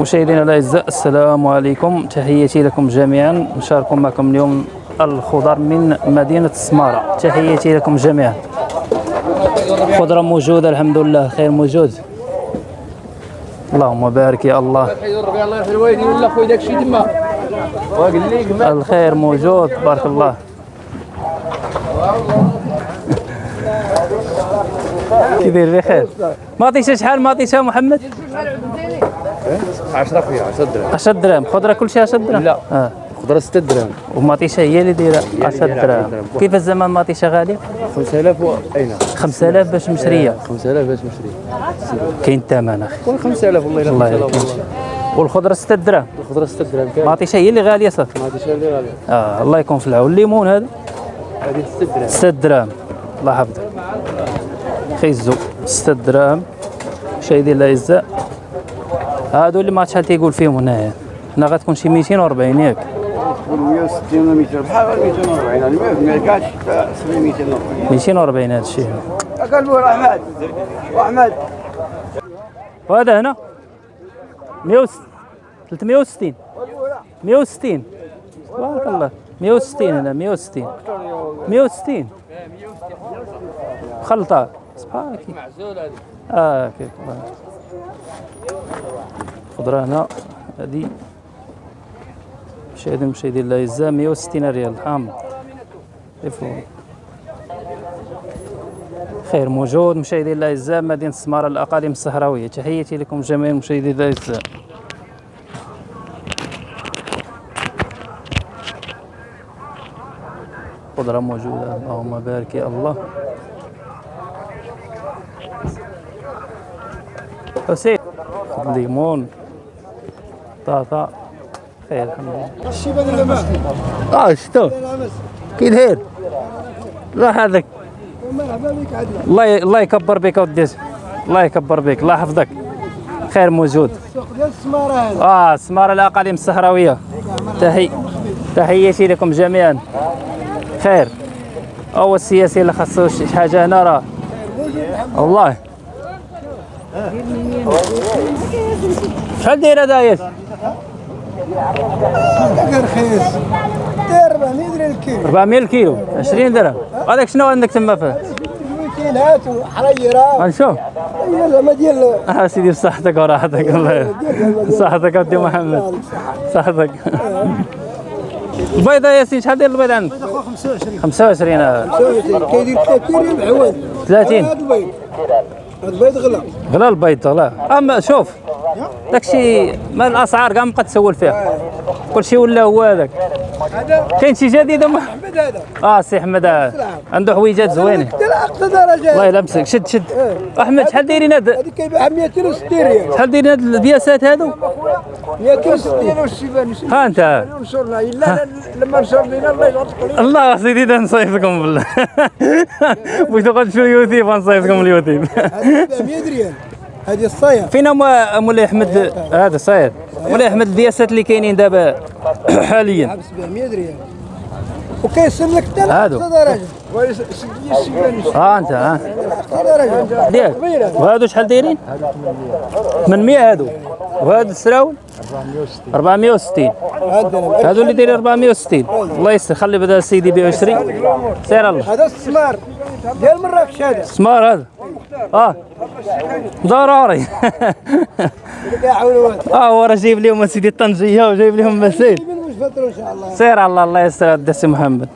مشاهدينا الاعزاء السلام عليكم. تحياتي لكم جميعا. نشارك معكم اليوم الخضر من مدينة السماره تحياتي لكم جميعا. خضرة موجودة الحمد لله. خير موجود. اللهم بارك يا الله. الوالدين ولا خويا تما الخير موجود بارك الله. كي داير بخير ما عطيتها شحال؟ ما عطيتها محمد؟ 10 خويا 10 درهم. 10 دراهم خضره كلشي 10 دراهم لا. خضره 6 درهم وماطيشه هي اللي دايرة 10 دايرة دراهم. 10 دراهم. كيف الزمان ماطيشه غالية؟ 5000 و اين 5000 باش مشرية. 5000 باش مشري كاين الثمن أخي. قول 5000 والله إلا الله 5000 يرحمك. والله. والخضرة 6 دراهم. الخضره 6 درهم كامل ماطيشه هي اللي غالية صافي. عادش اللي غالي آه الله يكون في العون. الليمون هذا؟ هذه 6 درهم 6 دراهم. الله يحفظك. خيزو 6 دراهم. مشاهدينا الاعزاء هادو اللي ما عرفت شحال تيقول فيهم هنايا. هنا غتكون شي 240 ياك. 160 ولا 200 بحال 240 يعني ما كاعش 240 240 هذا الشيء. له احمد واحمد وهذا هنا. 160 360 160 تبارك الله. 160 هنا 160 160 خلطة. سبحانك. آه كيف خضرة هنا. هذه. مشاهدين مشاهدين الاعزاء 160 ريال. شوفوا خير موجود مشاهدين الاعزاء مدينة السمارة الأقاليم الصحراوية. تحياتي لكم جميعا مشاهدين الاعزاء خضرة موجودة. اللهم بارك يا الله. حسين. ليمون طاطا خير الحمد لله الشيبان آه شتو؟ كي داير لا هذاك مرحبا بك عدنا الله الله يكبر بك ودي الله يكبر بك الله يحفظك خير موجود. السوق ديال السماره هذا آه سمارة الأقاليم الصحراوية. تحي تحياتي لكم جميعا. خير هو السياسي اللي خاصو شي حاجة هنا راه. والله. شحال داير هذا رخيص داير 400 درهم الكيلو. 400 كيلو 20 درهم. هذاك شنو عندك تما فيه كيلات وحريرة. غنشوف هي زعما ديال آه سيدي بصحتك وراحتك. الله صحتك ودي محمد. صحتك البيضة ياسين شحال داير البيض عندك؟ 25 25 آه. كيدير 30 ريال بعواد 30 هذا البيض. هذا البيض غلا غلا البيض غلا. أما شوف داكشي ما الأسعار كاع مابقى تسول فيها. كلشي ولا هو هذاك. هذا؟ كاين شي جديد أما- أحمد هذا. آه سي أحمد. عنده حويجات زوينين أقصى درجة. الله يلبسك شد شد. أحمد شحال دايرين هاد هذه كيبيعها 260 ريال. شحال دايرين هاد البياسات هادو؟ 260 والشيبان ها أنت. نشرنا إلا لما نشر لنا الله يجعل الله سيدي ده نصيفكم بالله. بغيتو غتمشيو اليوتيوب غنصيفكم اليوتيوب. هذه 700 ريال. هذه فين مو- مولاي احمد هذا صاير مولاي أحمد الدياسات اللي كاينين دابا حاليا. 700 ريال وكيصير لك حتى هادو. لاقصى درجة. ويسجل الشيبان ها أنت ها اقصى درجة. ديال وهادو شحال دايرين؟ 800 هادو. وهادو السراول؟ 460 هذا هادو اللي دايرين 460 الله يستر خلي بدا سيدي ب 20 سير الله. هذا السمار ديال مراكش هذا. سمار هذا. آه. ضروري. آه هو راه جايب لهم سيدي الطنجية وجايب لهم مسيل سير على الله. الله يسر ود سي محمد.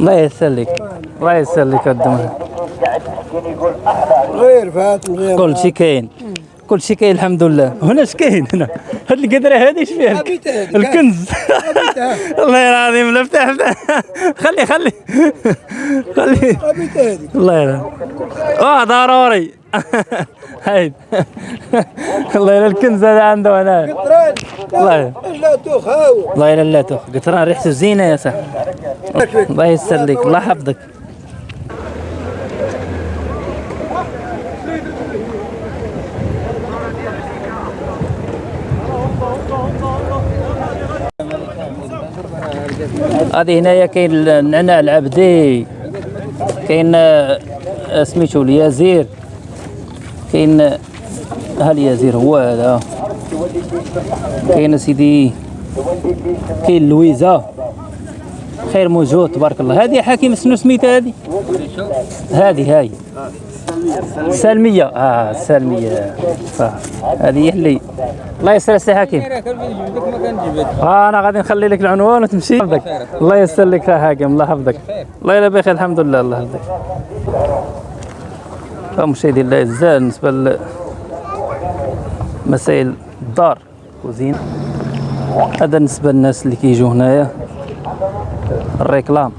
الله يسر لك. الله يسر لك ود محمد غير فات غير كل شيء كاين. كل شيء كاين الحمد لله. هنا اش كاين هنا؟ هاد القدرة هذه إيش فيها. الكنز. الله العظيم لا افتح خلي خلي. خلي. الله يرحم آه ضروري. هاي. الله يلا الكنز هذا عنده هنا. الله يلا. لا تخاو الله يلا لا تخ. قطران ريحته زينة يا صاحبي. الله يسر لك الله يحفظك. هذه هنايا كاين النعناع العبدي كاين آه، سميتو اليازير كاين ها اليازير هو هذا كاين سيدي كاين اللويزه خير موجود تبارك الله. هذه حكيم شنو سميتها هذه؟ هذه هاي. سلمية. آه صح هذه هي اللي الله يسر السي حكيم آه أنا غادي نخلي لك العنوان وتمشي الله يسر لك حاكم الله يحفظك. الله يلا بخير. الحمد لله. الله يحفظك. فمشاهدي الله يجزاه. بالنسبة لمسائل الدار كوزين هذا بالنسبة للناس اللي كيجوا هنايا. الريكلام.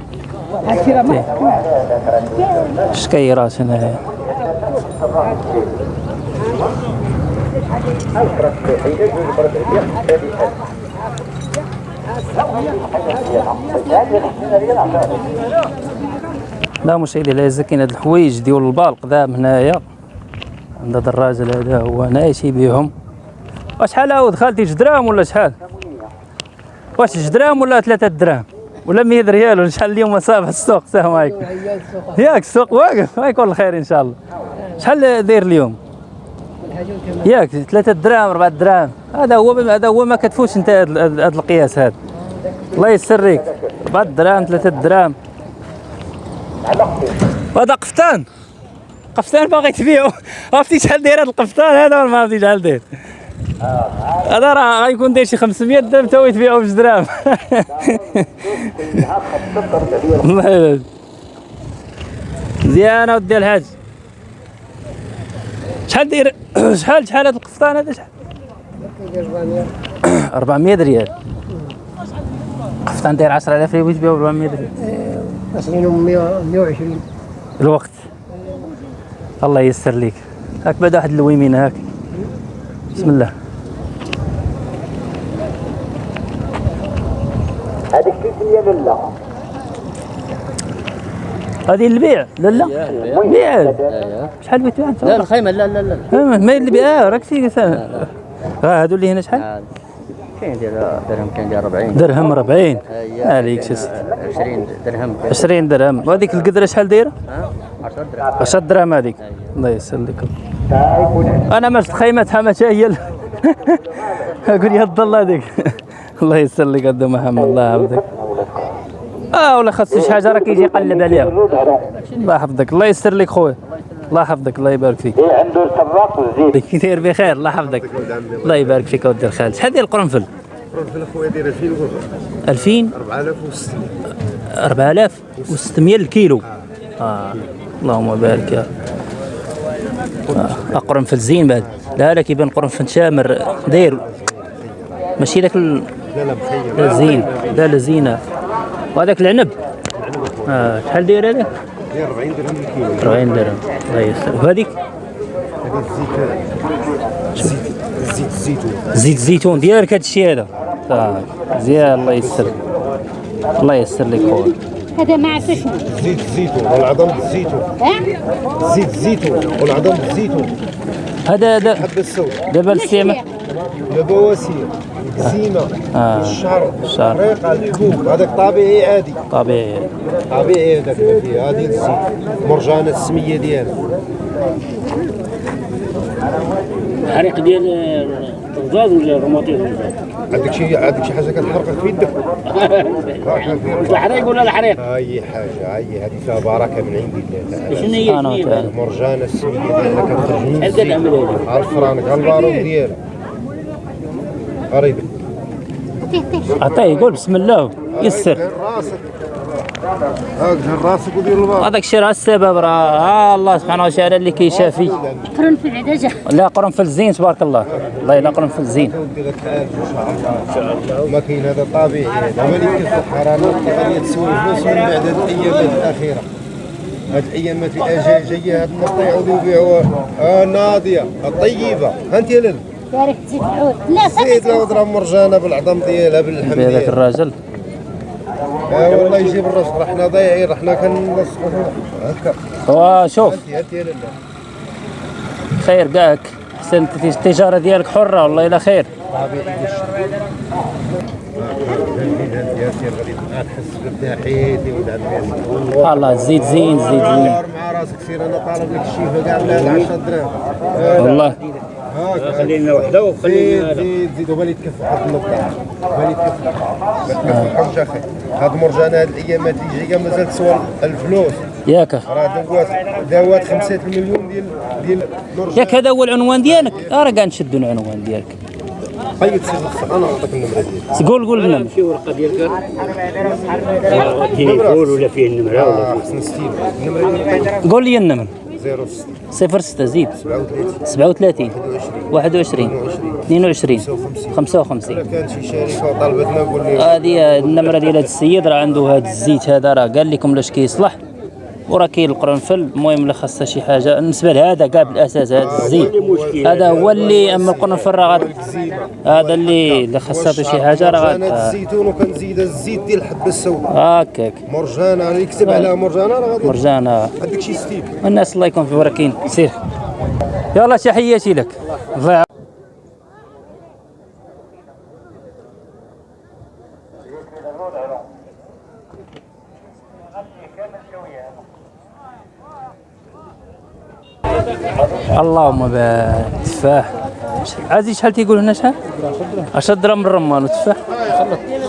إيه. شكيرات هنايا لا مشاهدي لا هاد الحوايج ديال البالق ذاب هنايا عند هذا الراجل هذا هو هنايا تيبيعهم وشحال عاود خالتي جوج دراهم ولا شحال؟ واش جوج دراهم ولا ثلاثة دراهم ولا 100 ريال ولا شحال اليوم؟ صافي السوق السلام عليكم. ياك السوق واقف ما يكون الخير إن شاء الله. شحال داير اليوم؟ ياك ثلاثة دراهم أربعة دراهم. هذا هو هذا هو ما كتفوتش أنت هذا هذا القياس هذا الله يسرك أربعة دراهم ثلاثة دراهم. وهذا قفطان. قفطان باغي تبيعو. عرفتي شحال داير هذا القفطان؟ هذا ولا ما عرفتي شحال داير. هذا راه غيكون داير شي 500 درهم تا هو يتبيعو بجوج دراهم. الله مزيانه ودي الحاج. شحال داير شحال شحال هذا القفطان هذا؟ شحال؟ 400 ريال. قفطان داير 10000 ريال ويتبيعو ب 400 ريال أصلهم 120 الوقت. الله ييسر ليك. هاك بعد واحد الويمين هاك. بسم الله. هذيك كيف هي لالا هذه البيع. لا لا. بيع شحال بيتها انت لا الخيمة لا لا لا آه، ما هي اللي بيع آه، راك في آه هادو اللي هنا شحال؟ كاين ديال درهم كاين ديال 40 درهم 40 عليك شي ست. 20 درهم. 20 درهم. وهذيك القدرة شحال دايرة؟ 10 درهم. 10 درهم هذيك. الله يسر لك أنا مالت خيمتها ما هي أقول يا الله هذيك. الله يسر لك عبد محمد. الله يحفظك. آه ولا خاص شي حاجة راه كيجي يقلب عليها. الله يحفظك الله يسر لك خويا. الله يحفظك الله يبارك فيك. إيه عنده السراق والزيت داير بخير الله يحفظك. الله يبارك فيك اودي الخالد شحال داير القرنفل؟ القرنفل أخويا داير 2000 وربع 2000 4600 4600 الكيلو. آه. اللهم بارك يا آه. قرنفل زين بعد. لا لا كيبان قرنفل شامر. داير. ماشي ذاك ال... لا لا مخيم لا زين. لا لا زينة. وهذاك العنب. آه. شحال داير هذاك داير 40 درهم الكيلو 40 درهم. الله يسر وهذيك هذا الزيت زيت زيت الزيتون. زيت الزيتون. ديالك هذا الشيء هذا. مزيان الله يسر الله يسر لك خويا. هذا مع شنو؟ زيت الزيتون. والعظم الزيتون؟ زيت الزيتون. والعظم الزيتون. هذا هذا حبة السوداء دابا الاستعمال البواسير الزينة آه. الشعر الشعر. الريقة الحبوب. هذاك طبيعي عادي. طبيعي. طبيعي هذاك ما فيه. هذه الزيت مرجانة السمية ديالها. الحريق ديال الرزاز ولا الرماطيز عندك شي عندك شي حاجة كتحرقك في يدك؟ الحريق ولا الحريق؟ اي حاجة اي هذه فيها بركة من عند الله. تعالى شنو هي. مرجانة السمية؟ ديالها كتخرج من هل الزيت تعمل هذه؟ على الفرانك على البارود ديالها. قريب. عطيه قول بسم الله. يسر. راسك راسك ودير البار هذاك الشيء راه السبب راه. الله سبحانه وتعالى اللي كيشافي قرن في العدجة لا قرنفل زين تبارك الله. الله لا قرنفل زين ودير لك العالج ان شاء الله ما كاين هذا طبيعي. هذا هو اللي كيصلح راه غادي تسوي فلوس من بعد هذه الايامات الأخيرة. هذه الايامات اللي جاية هاد يبيعوها آه ناضية الطيبة. ها أنت يا لالا يا ريت تزيد العود. لا صافي لو ضرب مرجانة بالعظم ديالها باللحم ديالها. الراجل. آه والله يجيب الرزق راه حنا ضايعين راه حنا كنلصقوا هكا وشوف لالا خير كاعك احسن التجاره ديالك حرة والله إلا خير. الله الزيت زين الزيت زين. مع راسك سير أنا طالب لك الشيفه كاع ب 10 دراهم والله. هاك خلينا وحده زيد وخلينا زيد زيد وبالي تكفى واحد النقطة. بالي تكفى. ما تكفحهمش أخي. هاد مرجانة هاد الايامات اللي جاية مازال تسوى الفلوس ياك. راه دوات داوات خمسة المليون ديال ديال مرجان ياك هذا هو العنوان ديالك. راه كاع نشدوا العنوان ديالك. الخ- أنا نعطيك النمرة ديالي قول قول لنا في ورقة ديالك؟ تليفون ولا فيه النمرة ولا آه حسن ستيل النمرة ديالي قول لي النمر. 06 06 زيد. 37 37 21 22 55 كانت شي شركة وطالبتنا قول لي هذه النمرة ديال هذا السيد راه عنده هذا الزيت هذا راه قال لكم لاش كيصلح. وراه كاين القرنفل المهم اللي خاصها شي حاجة. بالنسبة لهذا كاع بالأساس هذا الزيت هذا هو اللي أما القرنفل راه هذا اللي اللي خاصها شي حاجة راه غاد الزيتون وكنزيد الزيت ديال الحبة السوداء. هكاك مرجانة اللي يكتب عليها مرجانة راه غادي مرجانة. هذاك شي ستيل الناس الله يكون في بركين سير. يلا تحياتي لك. الله اللهم بارك تفاح عزيز شحال تيقول هنا شحال 10 درهم الرمان وتفاح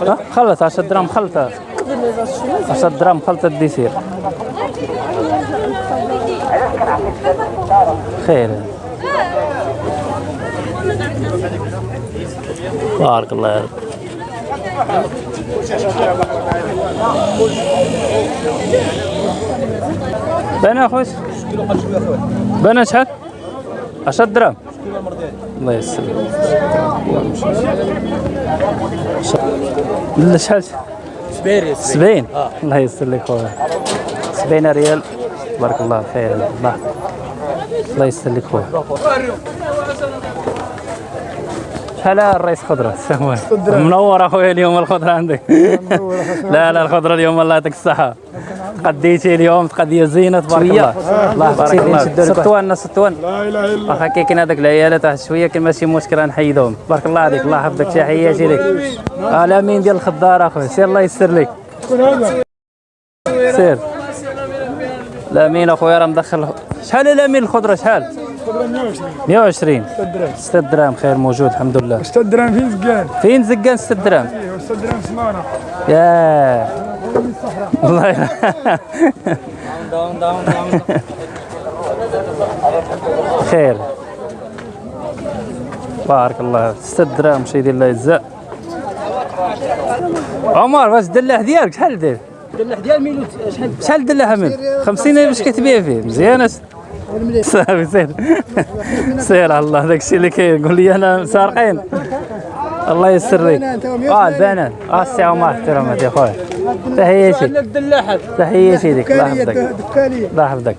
ها؟ خلط 10 درهم خلطه 10 درهم خلطه الديسير. خير. بارك الله رب بنا خوش؟ بنا شحال 10 درهم الله يسر لا شحال؟ سبيري 70 الله يسر لك خويا. 70 ريال. بارك الله خير الله. الله يسر لك خويا. شحال الرئيس خضرة؟ منور اخويا اليوم الخضرة عندك. لا لا الخضرة اليوم الله يعطيك الصحة. قديتي اليوم قضية زينة تبارك الله. الله يبارك الله. سطوان سطوان لا إله إلا الله. واخا كاين هذاك العيالات واحد شوية كان ماشي مشكل نحيدهم. بارك الله عليك. الله يحفظك تحياتي لك الامين ديال الخضار أخويا. سير الله يسر لك سير. الأمين أخويا راه مدخل. شحال الأمين الخضرة؟ شحال؟ 120 6 دراهم. خير موجود الحمد لله. 6 درهم فين زكان فين زقان 6 دراهم؟ 6 درهم سمانه يا الله. خير. بارك الله 6 دراهم شي ديال الله يجزاء. عمر واش الدلاح ديالك شحال داير؟ الدلاح ديال ميلو شحال شحال الدلاح من؟ 50 باش كتبيع فيه؟ مزيان صافي سير. سير على الله داك الشيء اللي كاين قول لي أنا سارقين الله يسر لك. آه البنان آه السي عمر احترامات يا خويا تحياتي تحياتي لك. الله يحفظك. الله يحفظك.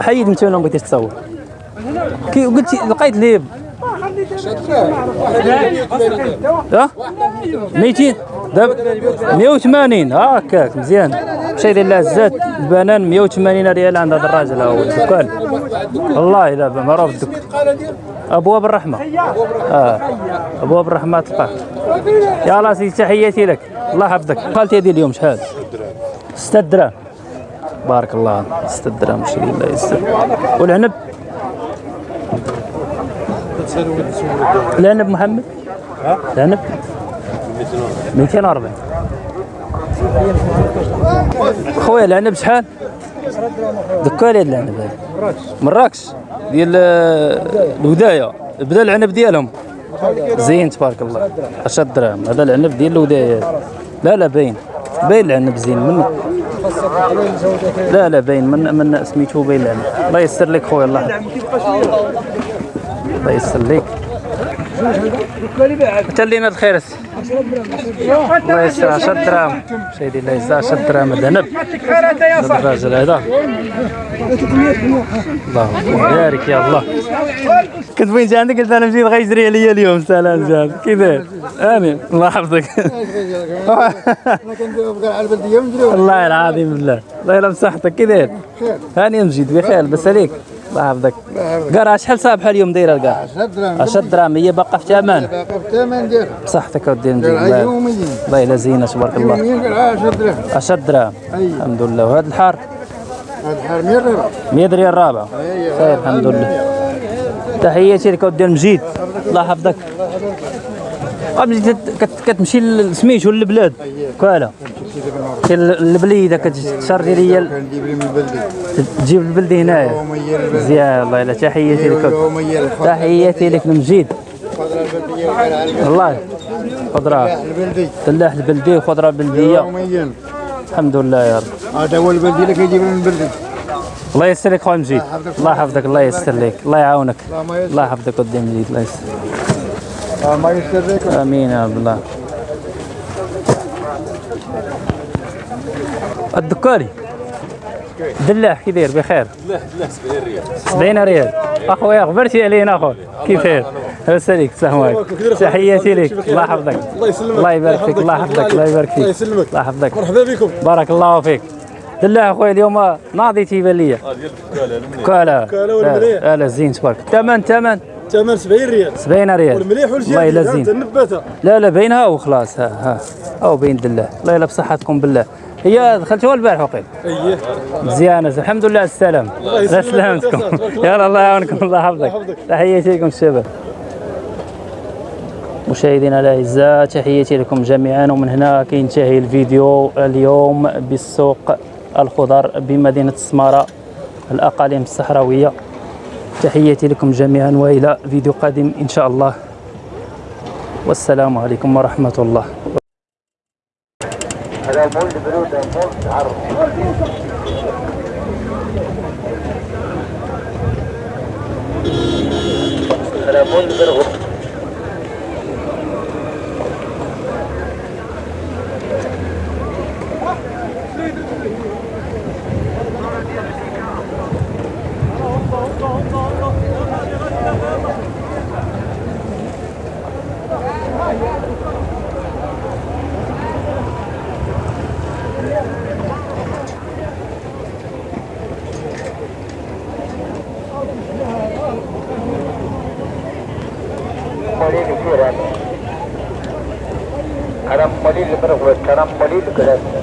حيد انت ولا ما بغيتيش تصور كي قلتي لقيت ليب. ها؟ 200 دابا 180 هكاك مزيان. شي ديال الزاد البنان 180 ريال عند هذا الراجل هو الدكان. والله لا معروف الدكان ابواب الرحمة. آه ابواب الرحمة تلقاه يلا سيدي تحياتي لك. الله يحفظك. قالتي هذه اليوم شحال؟ 6 دراهم. بارك الله. 6 دراهم شي الله. يسر والعنب؟ العنب محمد؟ العنب؟ 240 خويا العنب شحال؟ دكا لي العنب هذا مراكش ديال الوداية. بدا العنب ديالهم. زين تبارك الله. 10 دراهم هذا العنب ديال الوداية. لا لا باين. باين العنب زين. من لا لا باين. من من سميتو باين العنب. الله يسر لك خويا الله. الله يسر لك. انت اللي ناد خير الله يسر 10 دراهم. سيدي الله يسر 10 دراهم هذا الراجل هذا. الله يبارك يا الله. كنت جا عندك قلت أنا مشيت غيجري عليا اليوم. سلام جاب كي داير آمين. الله يحفظك. والله العظيم بالله. الله يلا بصحتك كي داير هاني مجيد بخير. بس عليك. الله يحفظك قرا شحال صابحه اليوم دايرة القرا 10 دراهم 10 دراهم هي باقا في ثمن باقي في الثمن ديالها بصحتك اودي نجي الله. الا زينة تبارك الله. يوميا قرعه 10 دراهم 10 دراهم أي. الحمد لله. وهذا الحار هذا الحار 100 ريال 100 ريال خير الحمد لله. تحياتي لك اودي المجيد الله يحفظك. كت- كتمشي لسميتو للبلاد. كوالا. كي البليده كتشري ليا كنجيب لي من البلدي تجيب البلدي هنايا. مزيان الله يلا تحياتي لك. تحياتي لك المجيد والله خضرة. البلدي فلاح البلدي وخضرة بلدية. الحمد لله يا رب. هذا هو البلدي اللي كيجيب من البلدي الله يسر لك خويا مجيد. الله يحفظك الله يسر لك الله يعاونك. الله الله يحفظك قدام مجيد الله يسر الله ما يسر لك آمين يا رب الله. الدكاري دلاح كي داير؟ بخير. دلاح دلاح 70 ريال. 70 ريال. أخويا غبرتي علينا اخو كيفاش لاباس عليك السلام عليكم. تحياتي لك. الله يحفظك. الله يسلمك. الله يبارك فيك الله يحفظك. الله يبارك فيك. الله يسلمك. الله يحفظك. مرحبا بكم. بارك الله فيك. دلاح أخويا اليوم ناضي تيبان ليا. كالا كالا والمليح. لا زين تبارك. ثمن ثمن ثمن 70 ريال. 70 ريال. والمليح والجيد الله يلا زين. النباتة لا لا بينها وخلاص. ها ها. أو بين دله الله يلا بصحتكم بالله. هي دخلتوها البارح وقيل. اييه مزيانه الحمد لله على السلام. الله سلامتكم. يلا الله يعاونكم. الله يحفظك. تحياتي لكم الشباب مشاهدينا الأعزاء تحياتي لكم جميعا. ومن هنا كينتهي الفيديو اليوم بالسوق الخضر بمدينة السماره الأقاليم الصحراوية. تحياتي لكم جميعا وإلى فيديو قادم إن شاء الله. والسلام عليكم ورحمة الله. هذا with Tanam Malik. Good afternoon.